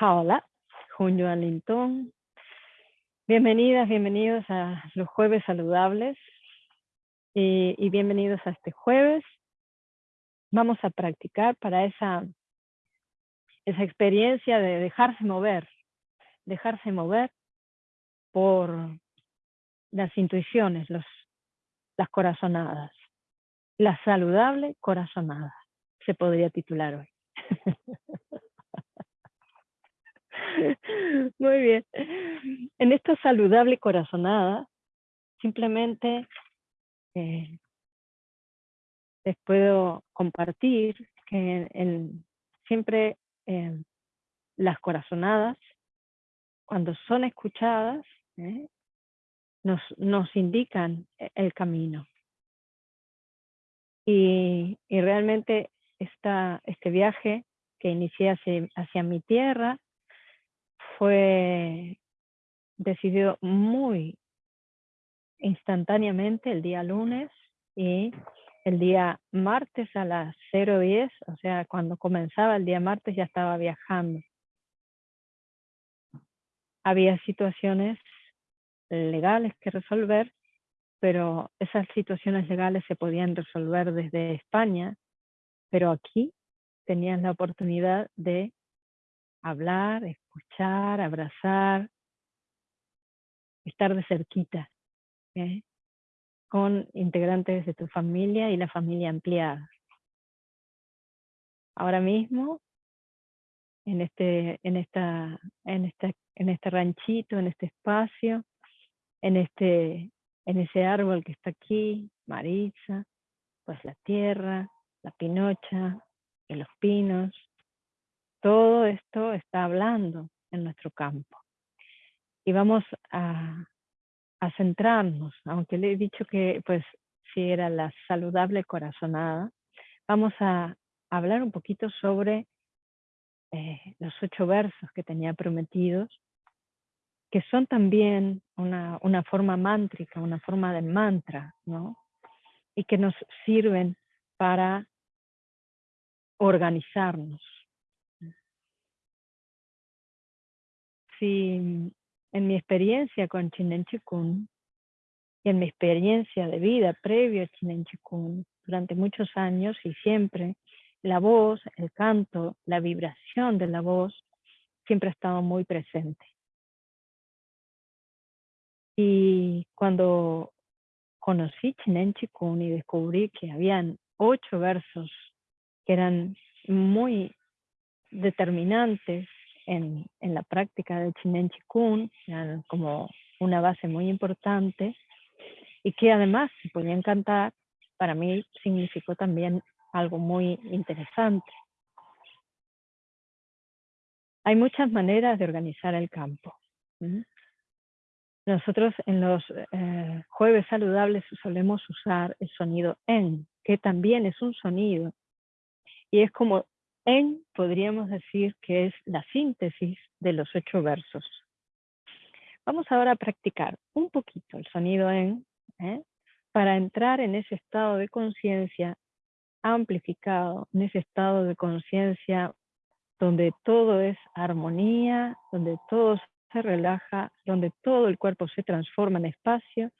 Hola, Junio Lintón. Bienvenidas, bienvenidos a los jueves saludables y, y bienvenidos a este jueves. Vamos a practicar para esa, esa experiencia de dejarse mover, dejarse mover por las intuiciones, los, las corazonadas. La saludable corazonada, se podría titular hoy. Muy bien. En esta saludable corazonada, simplemente eh, les puedo compartir que siempre eh, las corazonadas, cuando son escuchadas, eh, nos, indican el camino. Y realmente este viaje que inicié hacia, hacia mi tierra fue decidido muy instantáneamente el día lunes y el día martes a las 0.10, o sea, cuando comenzaba el día martes ya estaba viajando. Había situaciones legales que resolver, pero esas situaciones legales se podían resolver desde España, pero aquí tenían la oportunidad de hablar, escuchar, abrazar, estar de cerquita con integrantes de tu familia y la familia ampliada. Ahora mismo, en este, en esta, en este, en este ranchito, en este espacio, en este, en ese árbol que está aquí, Marisa, pues la tierra, la pinocha, de los pinos, todo esto está hablando en nuestro campo. Y vamos a, centrarnos, aunque le he dicho que pues si era la saludable corazonada, vamos a hablar un poquito sobre eh, los ocho versos que tenía prometidos, que son también una, una forma mántrica, una forma de mantra, ¿no? Y que nos sirven para organizarnos. Si en mi experiencia con Chinen Chikun y en mi experiencia de vida previo a Chinen Chikun durante muchos años y siempre, la voz, el canto, la vibración de la voz siempre ha estado muy presente. Y cuando conocí Chinen Chikun y descubrí que habían ocho versos que eran muy determinantes en, en la práctica del Chinen Chikun, eran como una base muy importante, y que además se podían cantar, para mí significó también algo muy interesante. Hay muchas maneras de organizar el campo. Nosotros en los eh, jueves saludables solemos usar el sonido en, que también es un sonido y es como en, podríamos decir que es la síntesis de los ocho versos. Vamos ahora a practicar un poquito el sonido en, ¿eh? para entrar en ese estado de conciencia amplificado, en ese estado de conciencia donde todo es armonía, donde todo se relaja, donde todo el cuerpo se transforma en espacio,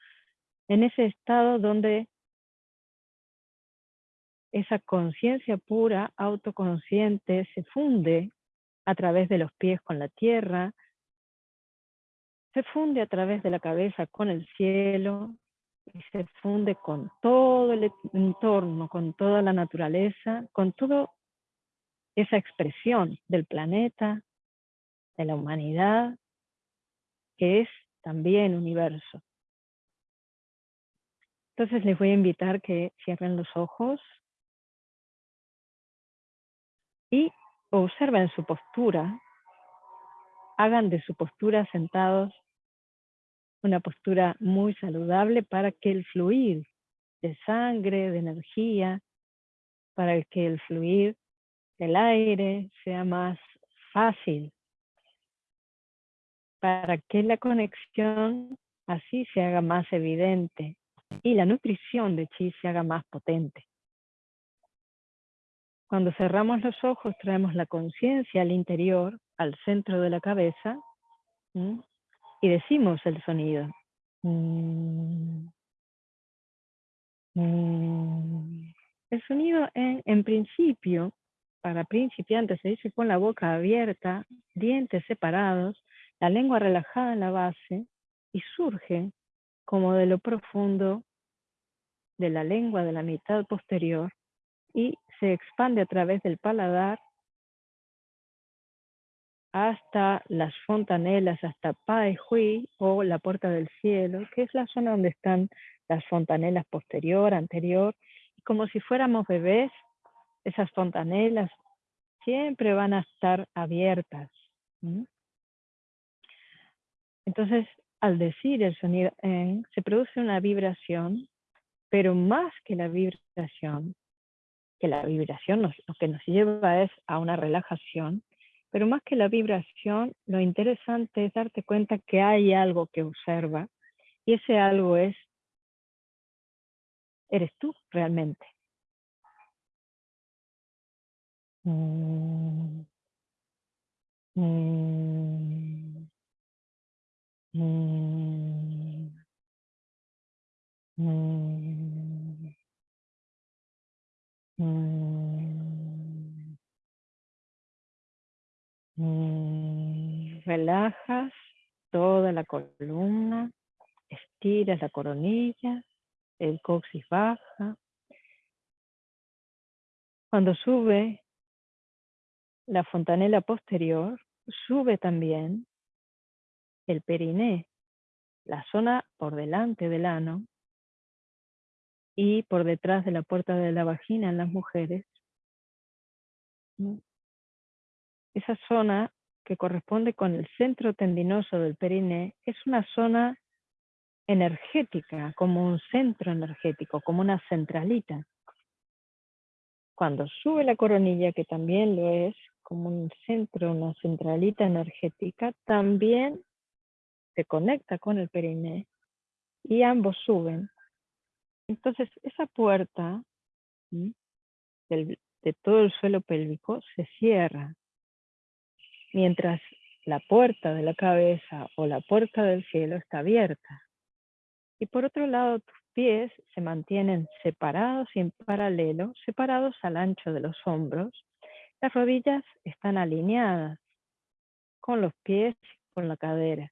en ese estado donde esa conciencia pura, autoconsciente, se funde a través de los pies con la tierra, se funde a través de la cabeza con el cielo y se funde con todo el entorno, con toda la naturaleza, con toda esa expresión del planeta, de la humanidad, que es también universo. Entonces les voy a invitar que cierren los ojos y observen su postura, hagan de su postura sentados una postura muy saludable para que el fluir de sangre, de energía, para que el fluir del aire sea más fácil, para que la conexión así se haga más evidente y la nutrición de chi se haga más potente. Cuando cerramos los ojos, traemos la conciencia al interior, al centro de la cabeza, y decimos el sonido. Mm. Mm. El sonido en, en principio, para principiantes, se dice con la boca abierta, dientes separados, la lengua relajada en la base y surge como de lo profundo de la lengua de la mitad posterior y se expande a través del paladar hasta las fontanelas, hasta Pai Hui o la puerta del cielo, que es la zona donde están las fontanelas posterior, anterior, y como si fuéramos bebés, esas fontanelas siempre van a estar abiertas. Entonces, al decir el sonido en, se produce una vibración, pero más que la vibración, que la vibración lo que nos lleva es a una relajación, pero más que la vibración, lo interesante es darte cuenta que hay algo que observa y ese algo es, eres tú realmente. Mm. Mm. Mm. Mm, relajas toda la columna, estiras la coronilla, el coxis baja. Cuando sube la fontanela posterior, sube también el periné, la zona por delante del ano y por detrás de la puerta de la vagina en las mujeres esa zona que corresponde con el centro tendinoso del periné es una zona energética, como un centro energético, como una centralita. Cuando sube la coronilla, que también lo es, como un centro, una centralita energética, también se conecta con el periné y ambos suben. Entonces, esa puerta de todo el suelo pélvico se cierra mientras la puerta de la cabeza o la puerta del cielo está abierta. Y por otro lado, tus pies se mantienen separados y en paralelo, separados al ancho de los hombros. Las rodillas están alineadas con los pies con la cadera.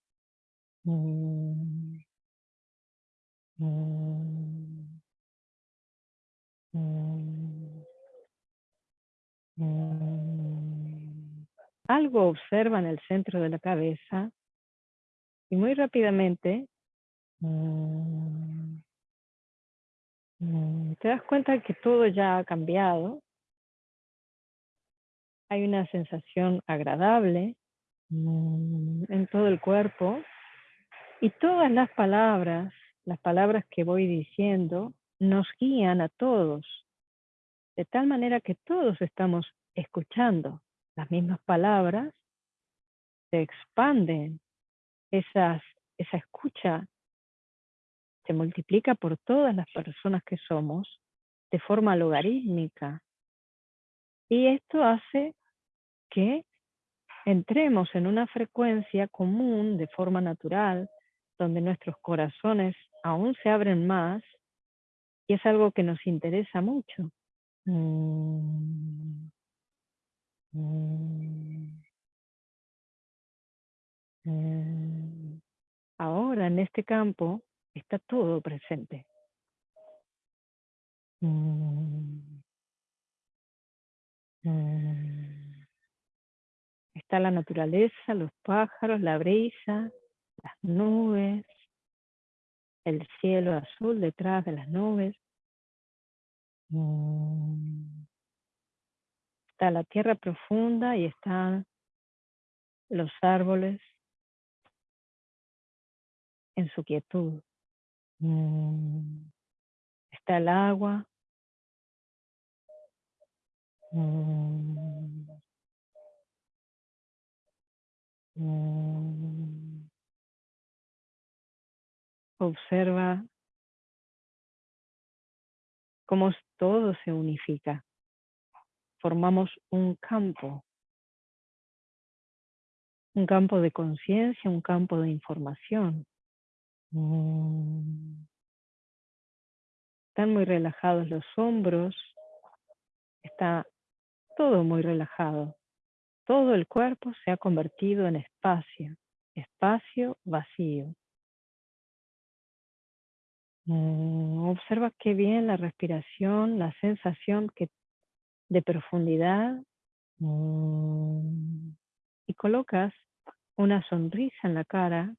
Mm. Algo observa en el centro de la cabeza y muy rápidamente te das cuenta que todo ya ha cambiado. Hay una sensación agradable mm, en todo el cuerpo y todas las palabras, las palabras que voy diciendo, nos guían a todos, de tal manera que todos estamos escuchando las mismas palabras, se expanden, esas, esa escucha se multiplica por todas las personas que somos de forma logarítmica. Y esto hace que entremos en una frecuencia común de forma natural, donde nuestros corazones aún se abren más, y es algo que nos interesa mucho. Mm. Mm. Mm. Ahora en este campo está todo presente. Está la naturaleza, los pájaros, la brisa, las nubes, el cielo azul detrás de las nubes está la tierra profunda y están los árboles en su quietud. Mm. Está el agua. Mm. Observa cómo todo se unifica. formamos un campo, un campo de conciencia, un campo de información. Mm. Están muy relajados los hombros, está todo muy relajado. Todo el cuerpo se ha convertido en espacio, espacio vacío. Mm, observa qué bien la respiración, la sensación que, de profundidad. Mm, y colocas una sonrisa en la cara.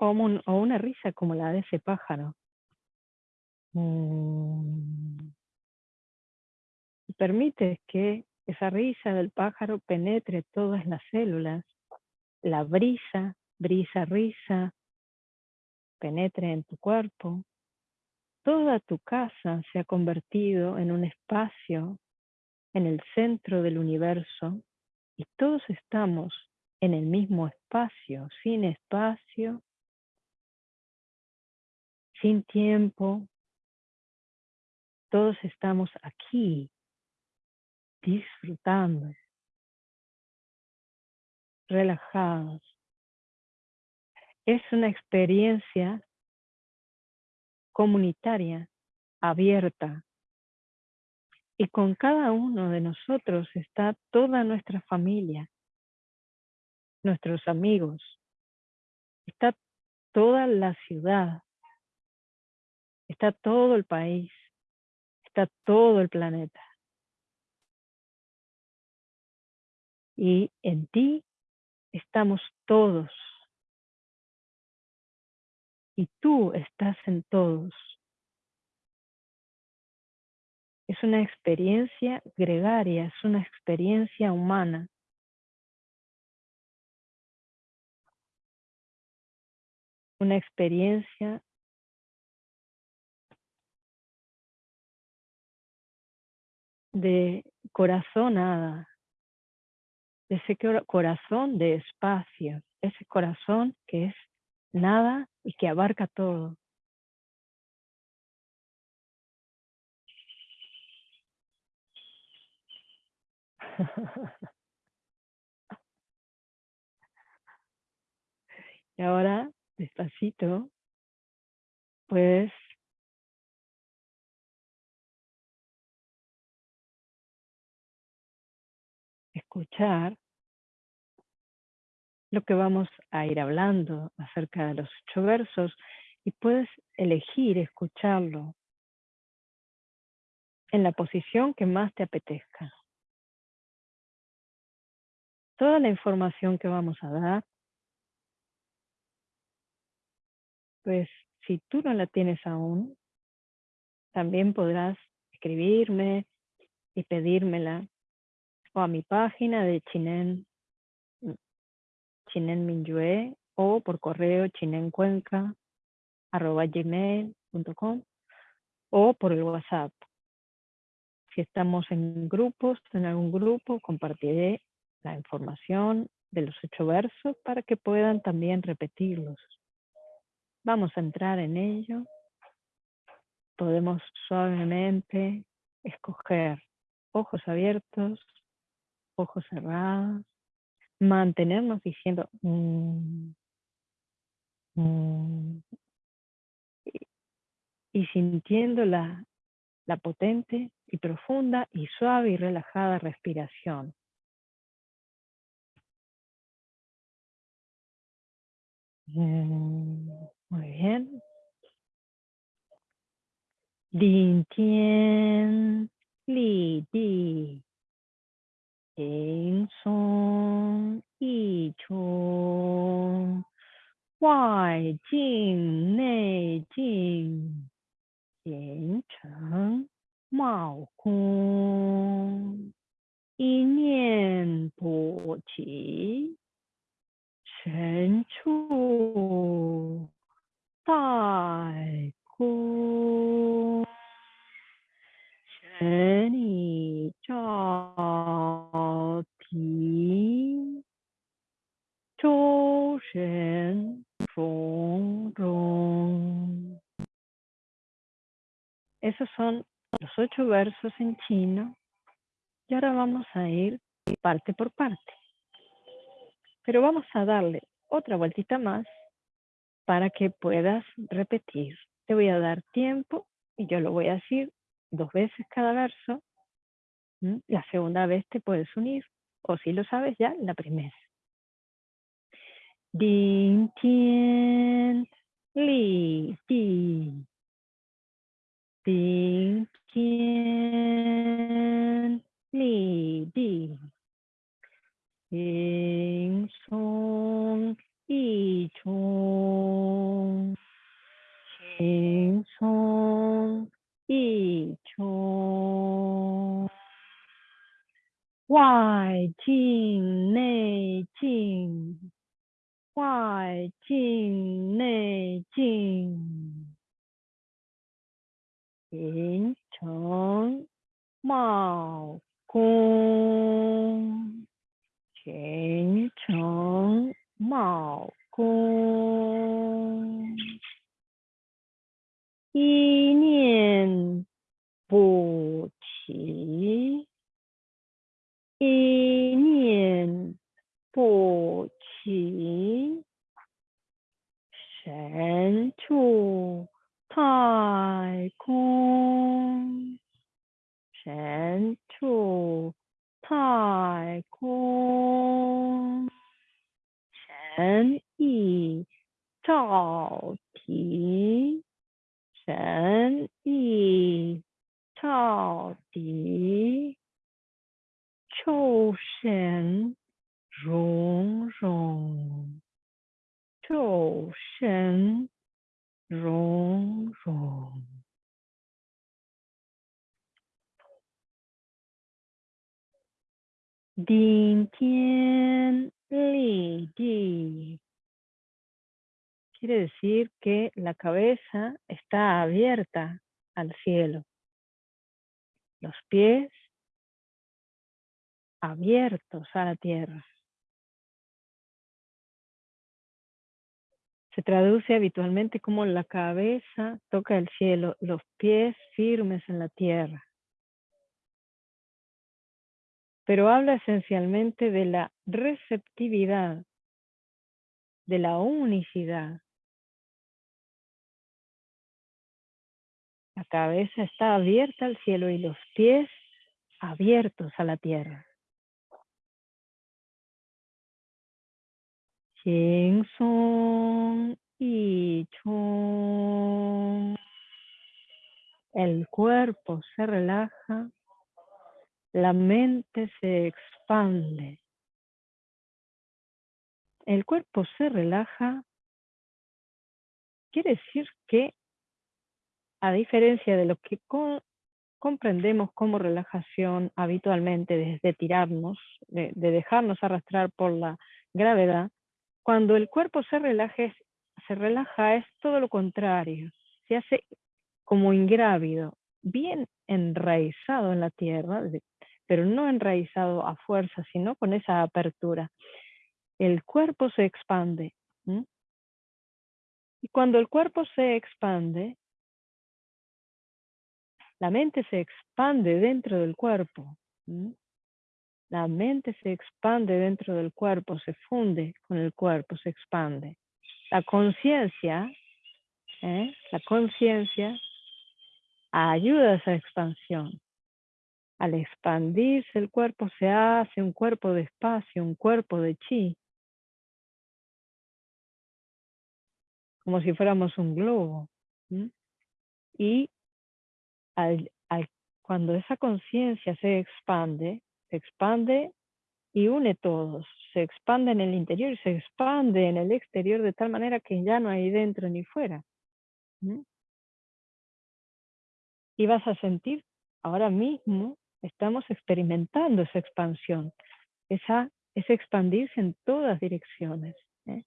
O, una risa como la de ese pájaro. Mm. Y permites que esa risa del pájaro penetre todas las células la brisa, brisa, risa, penetre en tu cuerpo. Toda tu casa se ha convertido en un espacio en el centro del universo y todos estamos en el mismo espacio, sin espacio, sin tiempo. Todos estamos aquí disfrutando relajados. Es una experiencia comunitaria, abierta. Y con cada uno de nosotros está toda nuestra familia, nuestros amigos, está toda la ciudad, está todo el país, está todo el planeta. Y en ti estamos todos. Y tú estás en todos. Es una experiencia gregaria, es una experiencia humana. Una experiencia de ese corazón de espacio, ese corazón que es nada y que abarca todo. y ahora, despacito, puedes escuchar lo que vamos a ir hablando acerca de los ocho versos y puedes elegir escucharlo en la posición que más te apetezca. Toda la información que vamos a dar, pues si tú no la tienes aún, también podrás escribirme y pedírmela o a mi página de Chinen, Chinen Minyue o por correo chinencuenca arroba gmail.com o por el WhatsApp. Si estamos en grupos, en algún grupo, compartiré la información de los ocho versos para que puedan también repetirlos. Vamos a entrar en ello. Podemos suavemente escoger ojos abiertos, ojos cerrados, mantenernos diciendo mm, mm", y, sintiendo la, la potente y profunda y suave y relajada respiración. Mm, muy bien. Din Tian Li Di 行松易出，外静内静，形成貌空，一念不起，玄处待空。神力照体，周身从容， Esos son los ocho versos en chino. Y ahora vamos a ir parte por parte. Pero vamos a darle otra vueltita más para que puedas repetir. Te voy a dar tiempo y yo lo voy a decir dos veces cada verso. La segunda vez te puedes unir o si lo sabes ya, la primera. Tien, li, tien, li, chong. 外境内 Que la cabeza está abierta al cielo, los pies abiertos a la tierra. Se traduce habitualmente como la cabeza toca el cielo, los pies firmes en la tierra. Pero habla esencialmente de la receptividad, de la unicidad. La cabeza está abierta al cielo y los pies abiertos a la tierra. y El cuerpo se relaja, la mente se expande. El cuerpo se relaja, quiere decir que, a diferencia de lo que comprendemos como relajación habitualmente desde tirarnos, de dejarnos arrastrar por la gravedad, cuando el cuerpo se relaja, es todo lo contrario. Se hace como ingrávido, bien enraizado en la tierra, pero no enraizado a fuerza, sino con esa apertura. El cuerpo se expande. Y cuando el cuerpo se expande, la mente se expande dentro del cuerpo. La mente se expande dentro del cuerpo, se funde con el cuerpo, se expande. La conciencia, ¿eh? la conciencia ayuda a esa expansión. Al expandirse el cuerpo se hace un cuerpo de espacio, un cuerpo de chi. Como si fuéramos un globo. Y cuando esa conciencia se expande, se expande y une todos. Se expande en el interior y se expande en el exterior de tal manera que ya no hay dentro ni fuera. Y vas a sentir, ahora mismo estamos experimentando esa expansión, esa, ese expandirse en todas direcciones. ¿eh?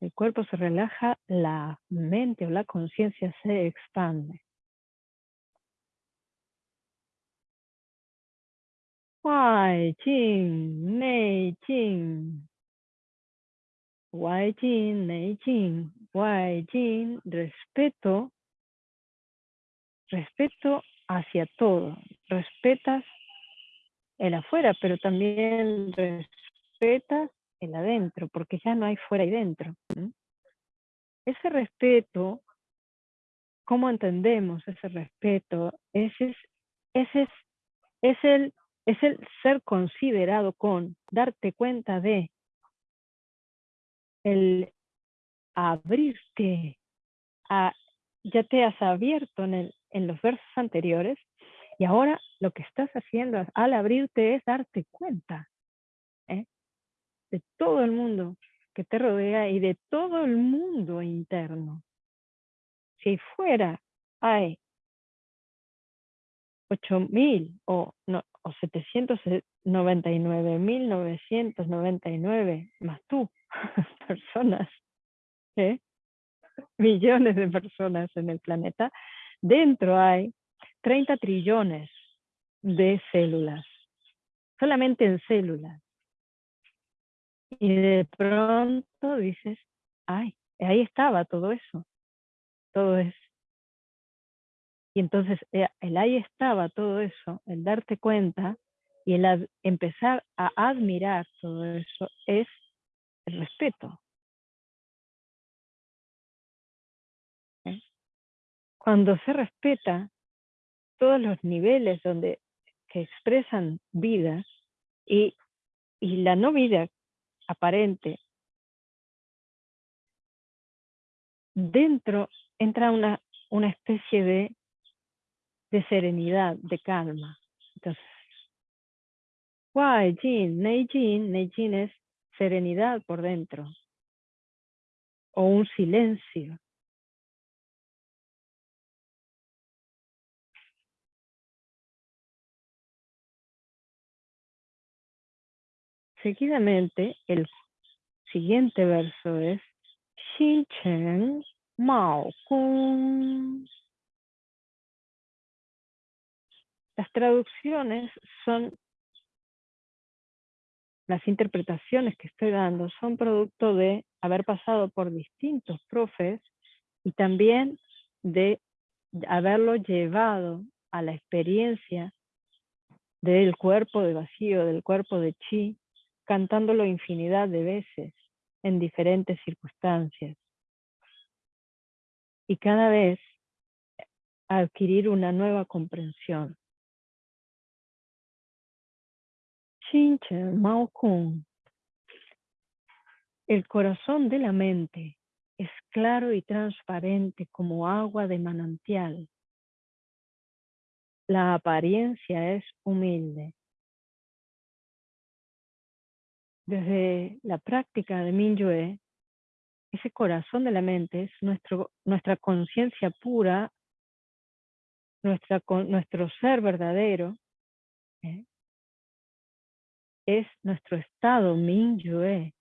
El cuerpo se relaja, la mente o la conciencia se expande. 外境内境，外境内境，外境 respeto respeto hacia todo. Respetas el afuera, pero también respetas el adentro, porque ya no hay fuera y dentro. Ese respeto, ¿cómo entendemos ese respeto? Ese es, ese es, es, el, es el ser considerado con, darte cuenta de, el abrirte, a, ya te has abierto en, en los versos anteriores y ahora lo que estás haciendo al abrirte es darte cuenta ¿eh? de todo el mundo que te rodea y de todo el mundo interno. Si fuera hay 8.000 o, no, o 799.999 más tú, personas, ¿eh? millones de personas en el planeta, dentro hay 30 trillones de células, solamente en células. Y de pronto dices, ay, ahí estaba todo eso, todo eso. Y entonces eh, el ahí estaba todo eso, el darte cuenta y el empezar a admirar todo eso es el respeto. ¿Eh? Cuando se respeta, todos los niveles donde que expresan vida y, y la no vida aparente, dentro entra una, una especie de, de serenidad, de calma. Entonces, Wai Jin, Nei Jin, Nei Jin es serenidad por dentro, o un silencio, Seguidamente, el siguiente verso es Xin Chen Mao Kung. Las traducciones son, las interpretaciones que estoy dando son producto de haber pasado por distintos profes y también de haberlo llevado a la experiencia del cuerpo de vacío, del cuerpo de chi, cantándolo infinidad de veces en diferentes circunstancias. Y cada vez adquirir una nueva comprensión. Mao Kung. El corazón de la mente es claro y transparente como agua de manantial. La apariencia es humilde. desde la práctica de Minyue, ese corazón de la mente es nuestro, nuestra conciencia pura, nuestro ser verdadero, ¿eh? Es nuestro estado Minyue.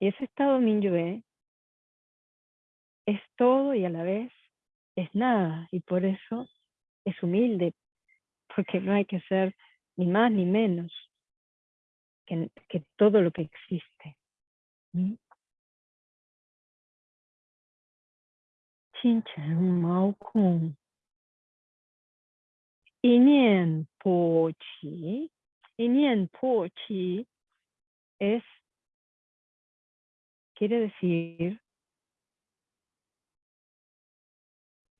Y ese estado Minyue es todo y a la vez es nada, y por eso es humilde, porque no hay que ser ni más ni menos que, todo lo que existe. Inien Po Chi. Inien Po Chi es, quiere decir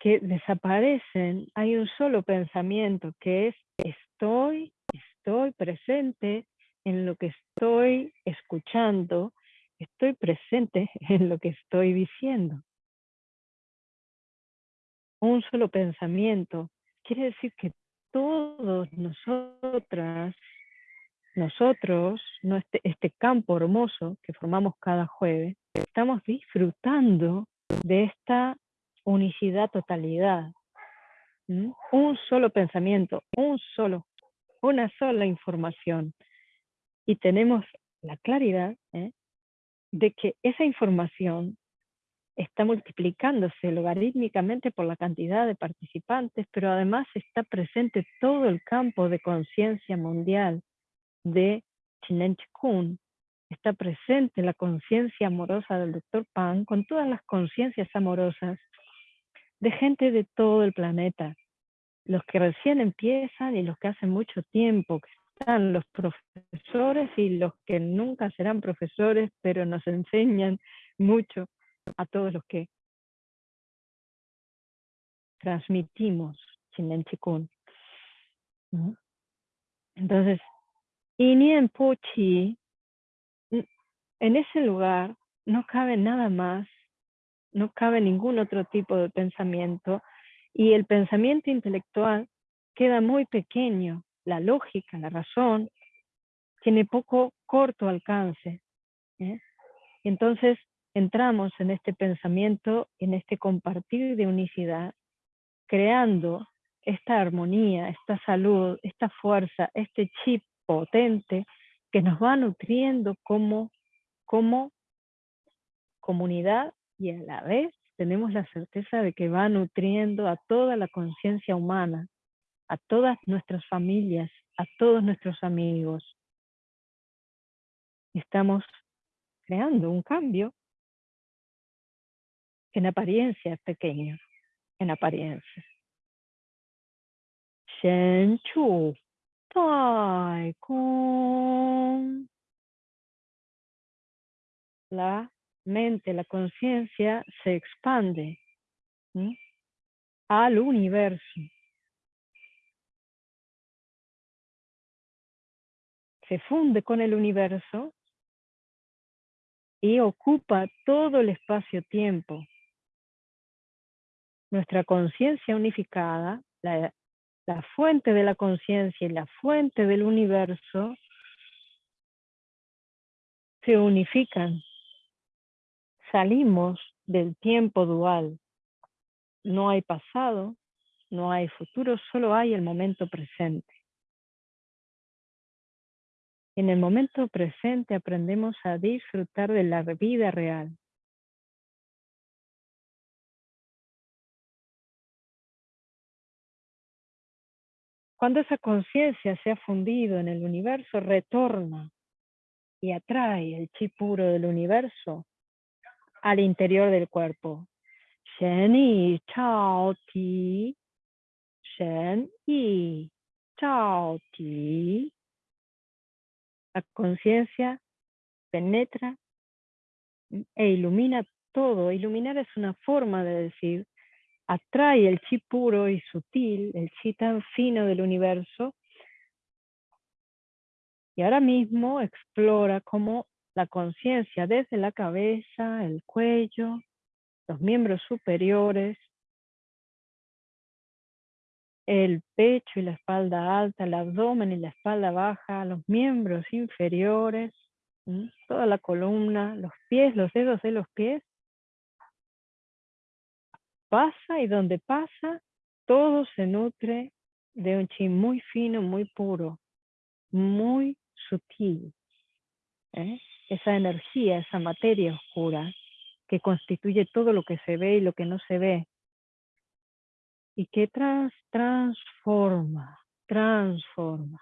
que desaparecen, hay un solo pensamiento que es estoy, estoy presente en lo que estoy escuchando, estoy presente en lo que estoy diciendo. Un solo pensamiento quiere decir que todos nosotras, nosotros, este, este campo hermoso que formamos cada jueves, estamos disfrutando de esta unicidad, totalidad. Un solo pensamiento, un solo, una sola información. Y tenemos la claridad ¿eh? de que esa información está multiplicándose logarítmicamente por la cantidad de participantes, pero además está presente todo el campo de conciencia mundial de Chinen Chikun, está presente la conciencia amorosa del Dr. Pan con todas las conciencias amorosas de gente de todo el planeta, los que recién empiezan y los que hacen mucho tiempo, que están los profesores y los que nunca serán profesores, pero nos enseñan mucho a todos los que transmitimos Chinen Chikun. Entonces, Inien Pochi, en ese lugar no cabe nada más, no cabe ningún otro tipo de pensamiento y el pensamiento intelectual queda muy pequeño. La lógica, la razón, tiene poco corto alcance. ¿eh? Entonces entramos en este pensamiento, en este compartir de unicidad, creando esta armonía, esta salud, esta fuerza, este chip potente que nos va nutriendo como, como comunidad y a la vez tenemos la certeza de que va nutriendo a toda la conciencia humana, a todas nuestras familias, a todos nuestros amigos. Estamos creando un cambio en apariencia es pequeño, en apariencia. Shen Chu Tai Kong. La mente, la conciencia se expande al universo. Se funde con el universo y ocupa todo el espacio-tiempo. Nuestra conciencia unificada, la, fuente de la conciencia y la fuente del universo, se unifican salimos del tiempo dual. No hay pasado, no hay futuro, solo hay el momento presente. En el momento presente aprendemos a disfrutar de la vida real. Cuando esa conciencia se ha fundido en el universo, retorna y atrae el chi puro del universo al interior del cuerpo. Shen Yi Chao Ti. Shen Yi Chao Ti. La conciencia penetra e ilumina todo. Iluminar es una forma de decir, atrae el chi puro y sutil, el chi tan fino del universo, y ahora mismo explora cómo la conciencia desde la cabeza, el cuello, los miembros superiores, el pecho y la espalda alta, el abdomen y la espalda baja, los miembros inferiores, toda la columna, los pies, los dedos de los pies. Pasa y donde pasa, todo se nutre de un chi muy fino, muy puro, muy sutil. ¿eh? esa energía, esa materia oscura que constituye todo lo que se ve y lo que no se ve. Y que trans, transforma, transforma.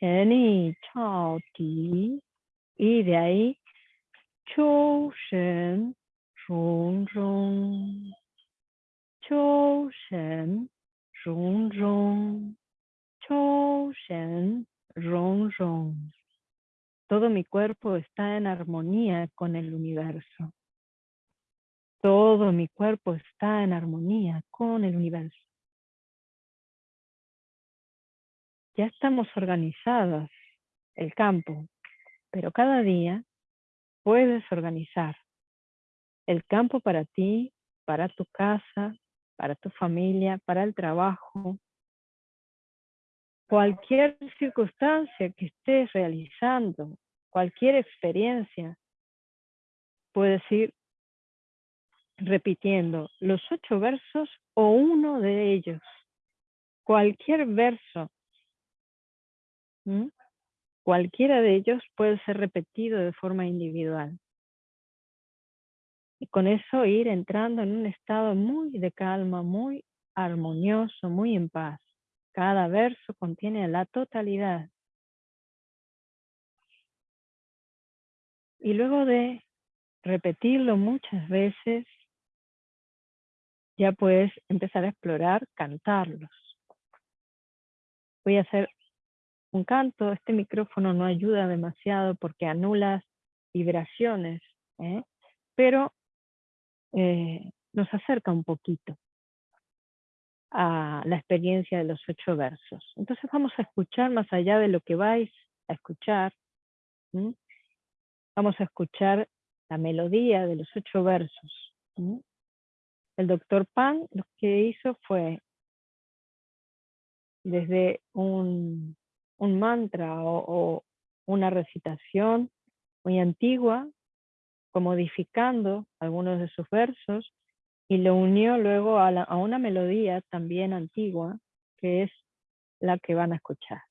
Chao Ti. Y de ahí, Chou Shen Rong Rong. Chou Shen Rong Rong. Chou Shen Rong Rong. Todo mi cuerpo está en armonía con el universo. Todo mi cuerpo está en armonía con el universo. Ya estamos organizadas, el campo, pero cada día puedes organizar el campo para ti, para tu casa, para tu familia, para el trabajo, cualquier circunstancia que estés realizando, cualquier experiencia, puedes ir repitiendo los ocho versos o uno de ellos. Cualquier verso, cualquiera de ellos puede ser repetido de forma individual. Y con eso ir entrando en un estado muy de calma, muy armonioso, muy en paz. Cada verso contiene la totalidad Y luego de repetirlo muchas veces, ya puedes empezar a explorar cantarlos. Voy a hacer un canto, este micrófono no ayuda demasiado porque anula vibraciones, ¿eh? pero eh, nos acerca un poquito a la experiencia de los ocho versos. Entonces vamos a escuchar más allá de lo que vais a escuchar. Vamos a escuchar la melodía de los ocho versos. El doctor Pan lo que hizo fue, desde un, mantra o, o una recitación muy antigua, modificando algunos de sus versos, y lo unió luego a, una melodía también antigua, que es la que van a escuchar.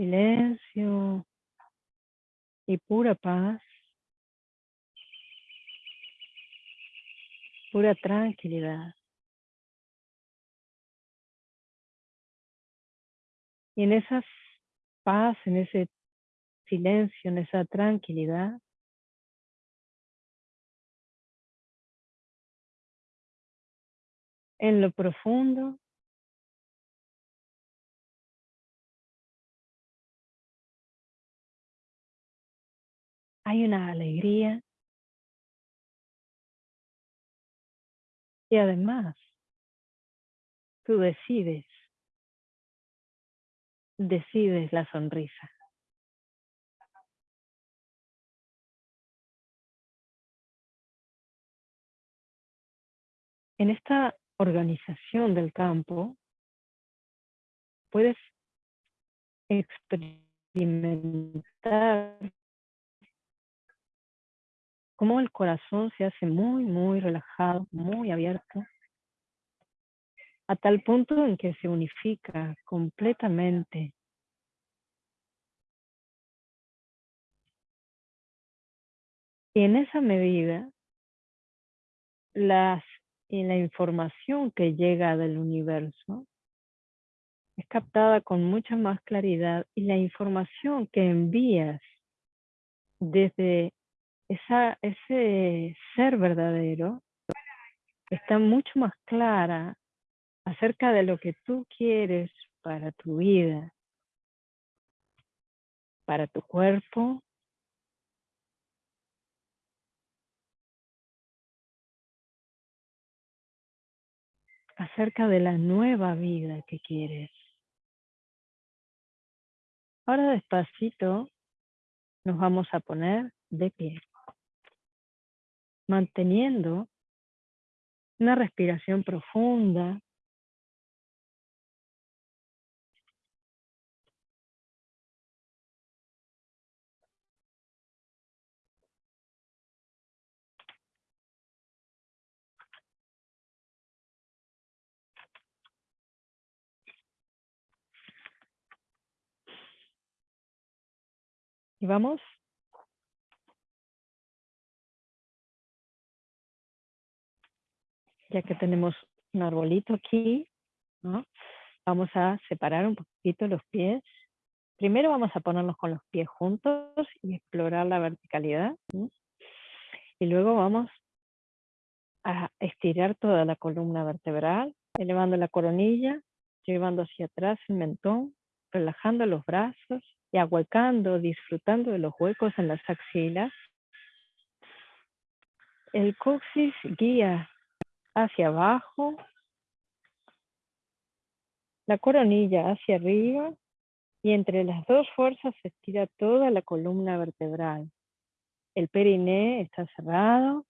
Silencio y pura paz. pura tranquilidad. Y en esa paz, en ese silencio, en esa tranquilidad, en lo profundo, hay una alegría y además tú decides, decides la sonrisa. En esta organización del campo puedes experimentar cómo el corazón se hace muy, muy relajado, muy abierto, a tal punto en que se unifica completamente. Y en esa medida, las y la información que llega del universo es captada con mucha más claridad y la información que envías desde esa, ese ser verdadero está mucho más clara acerca de lo que tú quieres para tu vida, para tu cuerpo, acerca de la nueva vida que quieres. Ahora despacito nos vamos a poner de pie, manteniendo una respiración profunda. Y vamos ya que tenemos un arbolito aquí, vamos a separar un poquito los pies. Primero vamos a ponernos con los pies juntos y explorar la verticalidad. Y luego vamos a estirar toda la columna vertebral, elevando la coronilla, llevando hacia atrás el mentón, relajando los brazos y ahuecando, disfrutando de los huecos en las axilas. El coxis guía hacia abajo, la coronilla hacia arriba y entre las dos fuerzas se estira toda la columna vertebral. El periné está cerrado,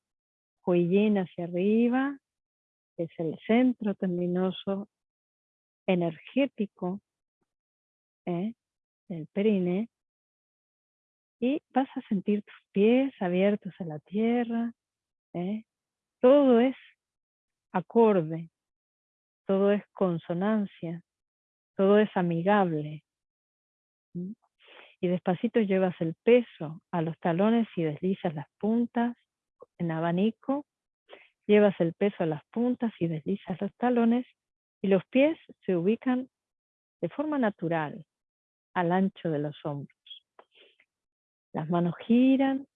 Huillín hacia arriba, es el centro tendinoso energético ¿eh? del periné. Y vas a sentir tus pies abiertos a la tierra. ¿eh? Todo es acorde, todo es consonancia, todo es amigable. Y despacito llevas el peso a los talones y deslizas las puntas en abanico, llevas el peso a las puntas y deslizas los talones y los pies se ubican de forma natural al ancho de los hombros. Las manos giran,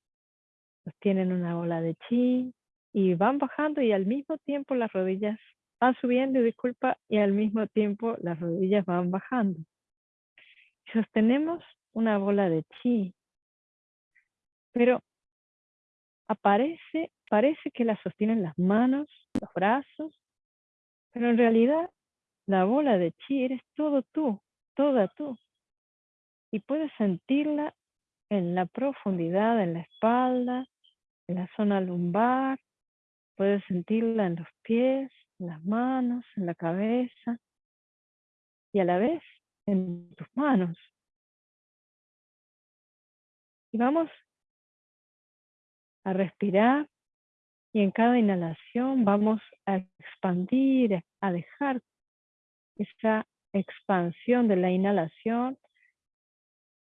tienen una bola de chi, y van bajando y al mismo tiempo las rodillas van subiendo, disculpa, y al mismo tiempo las rodillas van bajando. Sostenemos una bola de chi, pero aparece, parece que la sostienen las manos, los brazos, pero en realidad la bola de chi eres todo tú, toda tú. Y puedes sentirla en la profundidad, en la espalda, en la zona lumbar, Puedes sentirla en los pies, en las manos, en la cabeza y a la vez en tus manos. Y vamos a respirar y en cada inhalación vamos a expandir, a dejar esa expansión de la inhalación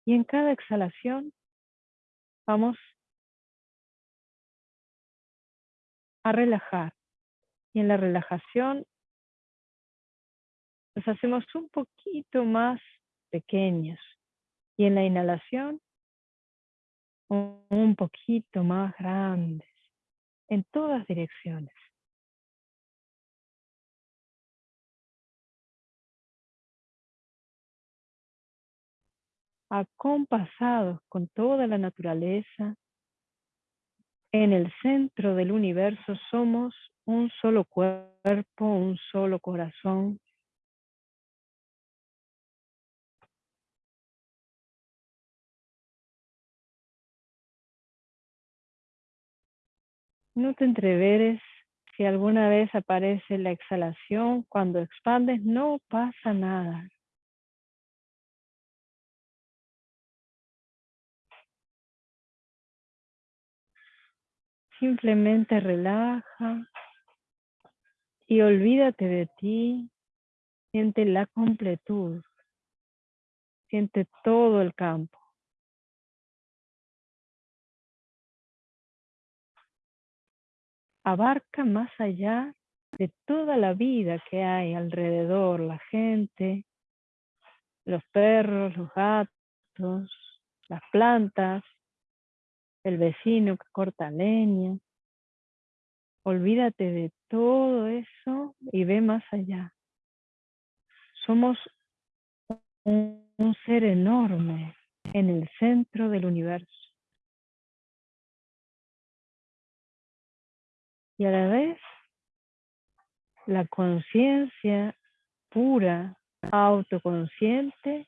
y en cada exhalación vamos a relajar Y en la relajación nos hacemos un poquito más pequeños. Y en la inhalación, un poquito más grandes, en todas direcciones. acompasados con toda la naturaleza, en el centro del universo somos un solo cuerpo, un solo corazón. No te entreveres si alguna vez aparece la exhalación, cuando expandes no pasa nada. Simplemente relaja y olvídate de ti. Siente la completud. Siente todo el campo. Abarca más allá de toda la vida que hay alrededor, la gente, los perros, los gatos, las plantas, el vecino que corta leña. Olvídate de todo eso y ve más allá. Somos un, ser enorme en el centro del universo. Y a la vez, la conciencia pura, autoconsciente,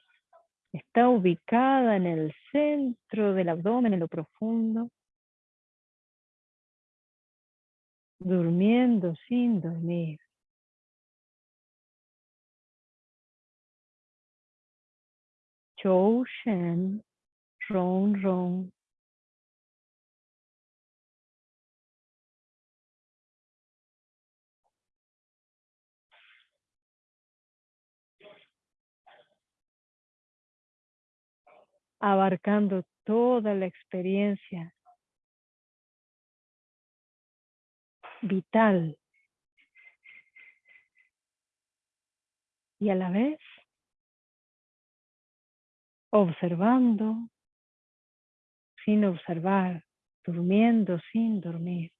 Está ubicada en el centro del abdomen, en lo profundo. Durmiendo sin dormir. Chou Shen, Ron Ron. Abarcando toda la experiencia vital y a la vez observando sin observar, durmiendo sin dormir.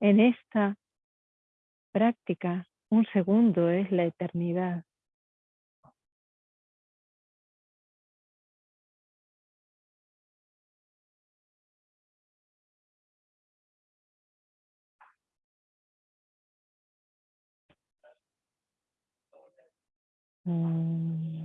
En esta práctica, un segundo es la eternidad. Mm.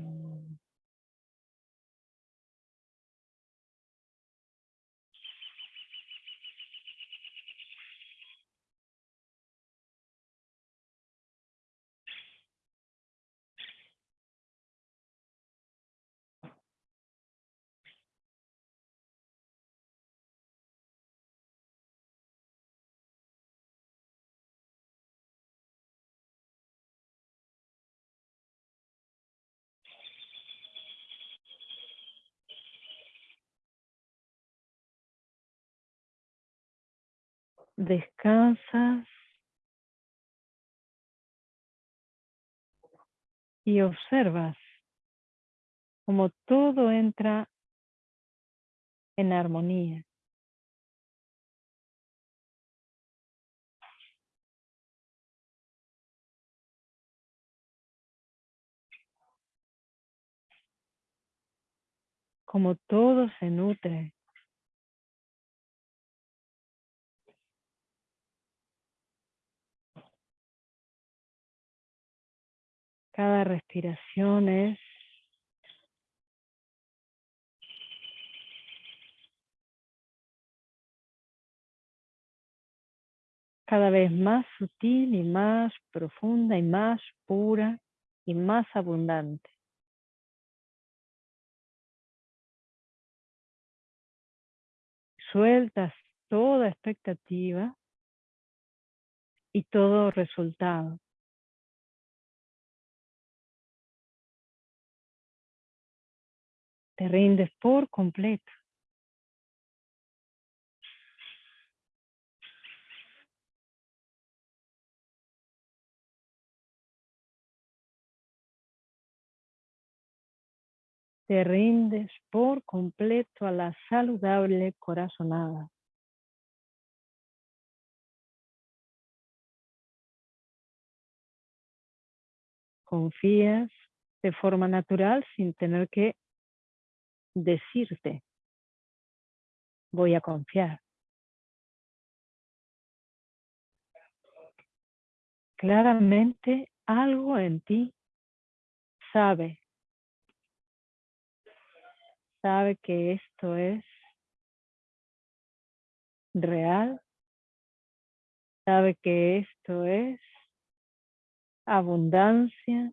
Descansas y observas como todo entra en armonía. Como todo se nutre Cada respiración es cada vez más sutil y más profunda y más pura y más abundante. Sueltas toda expectativa y todo resultado. Te rindes por completo. Te rindes por completo a la saludable corazonada. Confías de forma natural sin tener que decirte, voy a confiar. Claramente algo en ti sabe. Sabe que esto es real, sabe que esto es abundancia,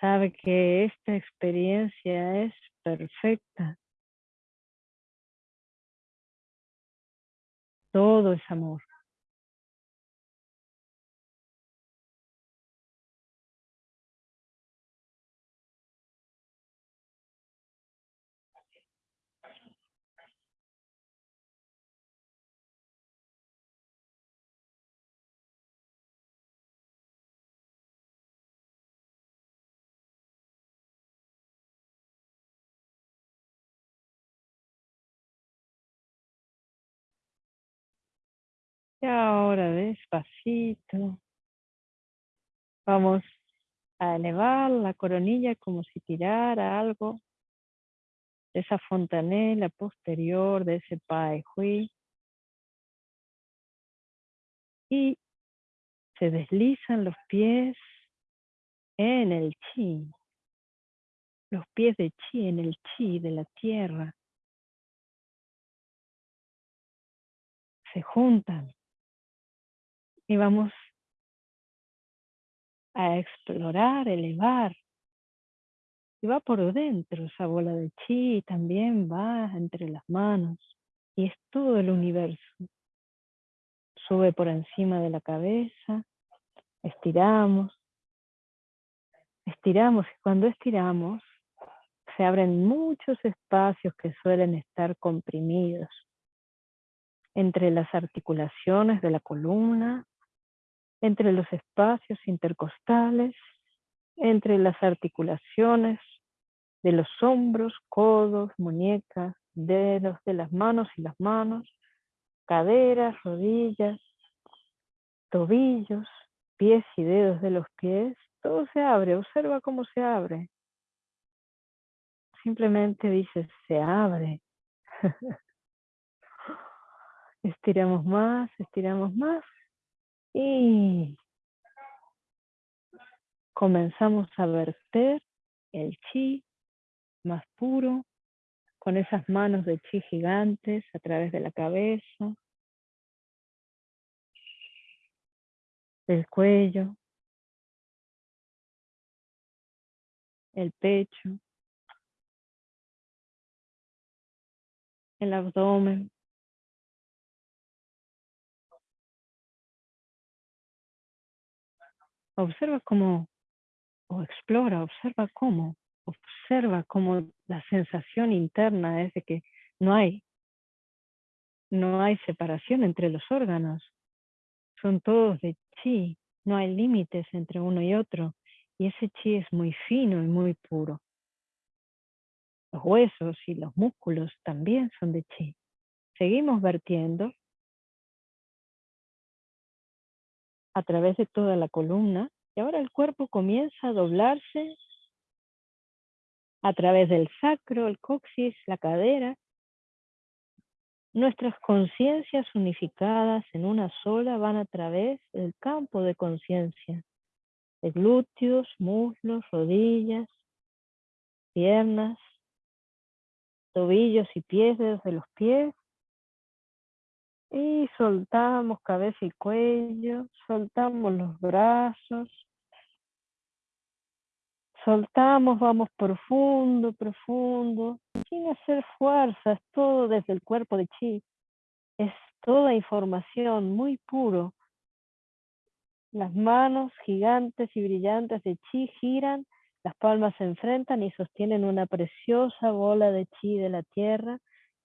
sabe que esta experiencia es perfecta. Todo es amor. Y ahora despacito vamos a elevar la coronilla como si tirara algo de esa fontanela posterior de ese Pai Hui. Y se deslizan los pies en el chi. Los pies de chi en el chi de la tierra. Se juntan y vamos a explorar, elevar. Y va por dentro esa bola de chi, también va entre las manos. Y es todo el universo. Sube por encima de la cabeza, estiramos, estiramos. Y cuando estiramos, se abren muchos espacios que suelen estar comprimidos entre las articulaciones de la columna entre los espacios intercostales, entre las articulaciones de los hombros, codos, muñecas, dedos de las manos y las manos, caderas, rodillas, tobillos, pies y dedos de los pies, todo se abre, observa cómo se abre. Simplemente dices, se abre. estiramos más, estiramos más y comenzamos a verter el chi más puro con esas manos de chi gigantes a través de la cabeza, el cuello, el pecho, el abdomen, Observa cómo, o explora, observa cómo, observa cómo la sensación interna es de que no hay, no hay separación entre los órganos. Son todos de chi, no hay límites entre uno y otro. Y ese chi es muy fino y muy puro. Los huesos y los músculos también son de chi. Seguimos vertiendo a través de toda la columna y ahora el cuerpo comienza a doblarse a través del sacro, el coxis, la cadera. Nuestras conciencias unificadas en una sola van a través del campo de conciencia, glúteos, muslos, rodillas, piernas, tobillos y pies desde los pies, y soltamos cabeza y cuello, soltamos los brazos. Soltamos, vamos profundo, profundo, sin hacer fuerza, es todo desde el cuerpo de chi. Es toda información muy puro. Las manos gigantes y brillantes de chi giran Las palmas se enfrentan y sostienen una preciosa bola de chi de la tierra.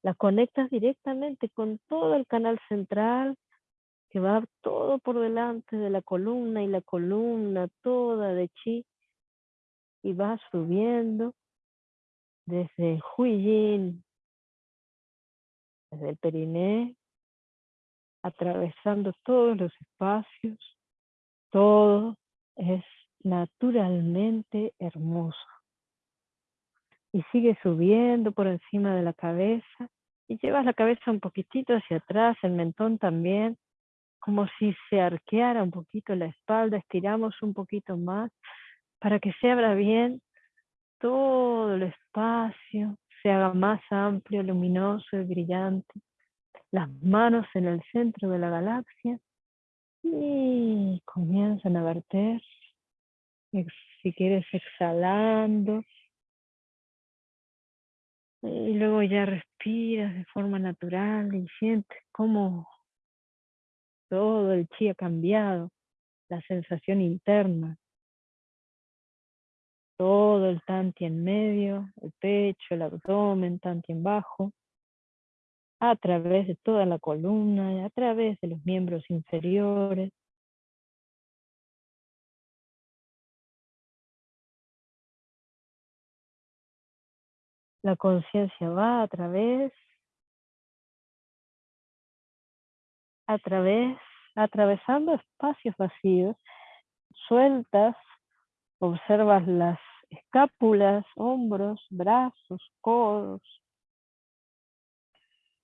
La conectas directamente con todo el canal central que va todo por delante de la columna y la columna toda de chi y va subiendo desde Huiyin, desde el periné, atravesando todos los espacios, todo es naturalmente hermoso. Y sigue subiendo por encima de la cabeza y llevas la cabeza un poquitito hacia atrás, el mentón también, como si se arqueara un poquito la espalda, estiramos un poquito más para que se abra bien todo el espacio, se haga más amplio, luminoso y brillante. Las manos en el centro de la galaxia y comienzan a verter si quieres exhalando. Y luego ya respiras de forma natural y sientes cómo todo el chi ha cambiado, la sensación interna. Todo el tanti en medio, el pecho, el abdomen, tanti en bajo, a través de toda la columna, a través de los miembros inferiores, La conciencia va a través, a través, atravesando espacios vacíos, sueltas, observas las escápulas, hombros, brazos, codos,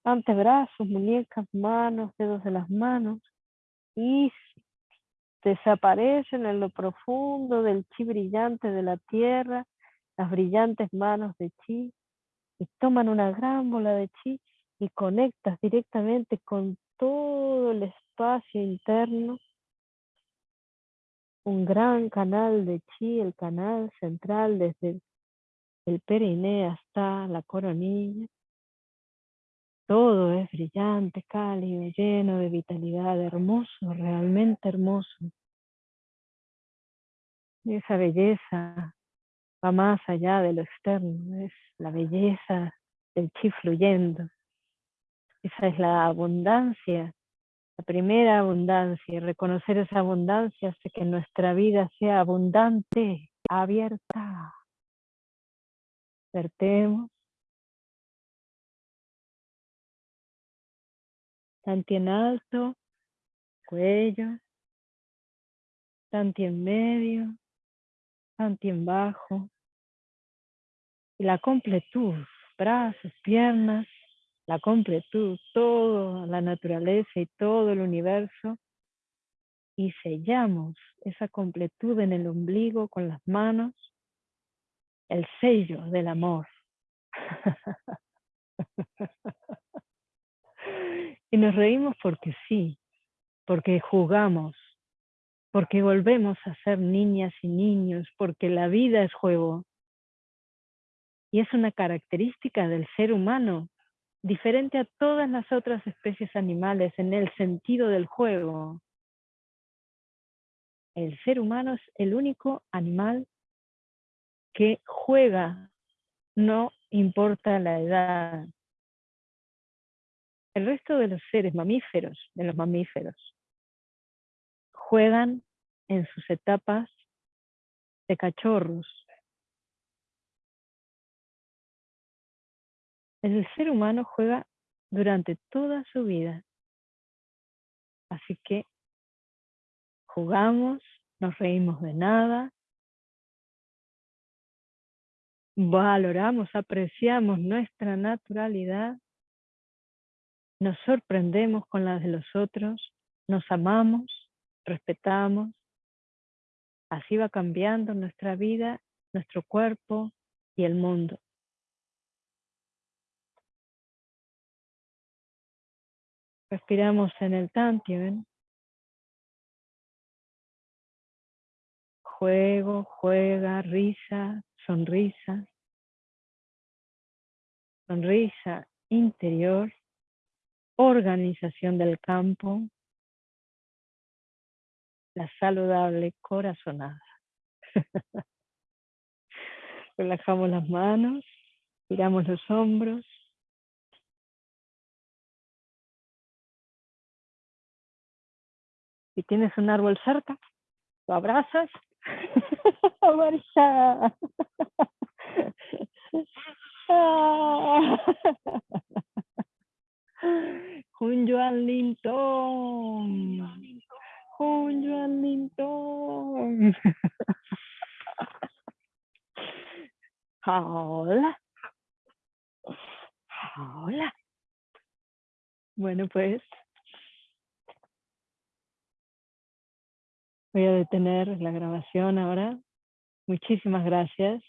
antebrazos, muñecas, manos, dedos de las manos, y desaparecen en lo profundo del chi brillante de la tierra, las brillantes manos de chi, y toman una gran bola de chi y conectas directamente con todo el espacio interno, un gran canal de chi, el canal central desde el periné hasta la coronilla. Todo es brillante, cálido, lleno de vitalidad, hermoso, realmente hermoso. Y esa belleza va más allá de lo externo, es la belleza del chi fluyendo. Esa es la abundancia, la primera abundancia, y reconocer esa abundancia hace que nuestra vida sea abundante, abierta. Vertemos. Tanti en alto, cuello, tanti en medio, tanti en bajo. Y la completud, brazos, piernas, la completud, toda la naturaleza y todo el universo. Y sellamos esa completud en el ombligo con las manos, el sello del amor. y nos reímos porque sí, porque jugamos, porque volvemos a ser niñas y niños, porque la vida es juego. Y es una característica del ser humano, diferente a todas las otras especies animales en el sentido del juego. El ser humano es el único animal que juega, no importa la edad. El resto de los seres mamíferos, de los mamíferos, juegan en sus etapas de cachorros. El ser humano juega durante toda su vida. Así que jugamos, nos reímos de nada, valoramos, apreciamos nuestra naturalidad, nos sorprendemos con la de los otros, nos amamos respetamos. Así va cambiando nuestra vida, nuestro cuerpo y el mundo. Respiramos en el Tantien. Juego, juega, risa, sonrisa. Sonrisa interior, organización del campo, la saludable corazonada. Relajamos las manos, giramos los hombros. Si tienes un árbol cerca, lo abrazas. Marisa. Un Joan Linton. Un Joan Linton. Hola. Hola. Bueno, pues voy a detener la grabación ahora. Muchísimas gracias.